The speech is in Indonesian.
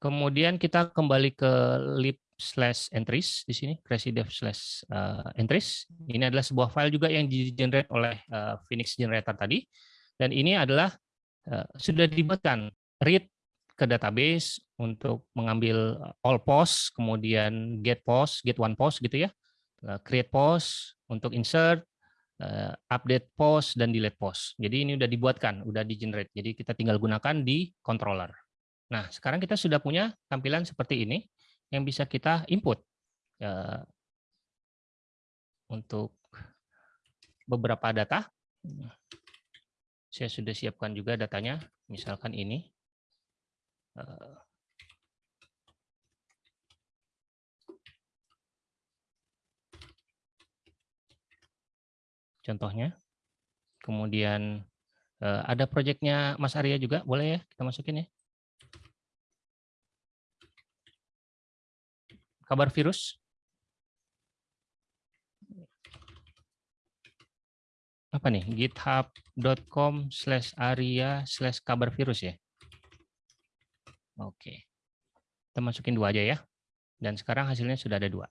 Kemudian kita kembali ke lib slash entries di sini, crazy dev slash uh, entries. Ini adalah sebuah file juga yang di-generate oleh uh, Phoenix Generator tadi. Dan ini adalah uh, sudah dibuatkan read ke database untuk mengambil all post, kemudian get post, get one post gitu ya, create post untuk insert, update post dan delete post. Jadi ini udah dibuatkan, udah di-generate. Jadi kita tinggal gunakan di controller. Nah, sekarang kita sudah punya tampilan seperti ini yang bisa kita input ya, untuk beberapa data. Saya sudah siapkan juga datanya, misalkan ini. Eh, contohnya. Kemudian eh, ada proyeknya Mas Arya juga, boleh ya kita masukin ya. Kabar virus? Apa nih? github.com slash aria slash kabar virus ya? Oke. Kita masukin dua aja ya. Dan sekarang hasilnya sudah ada dua.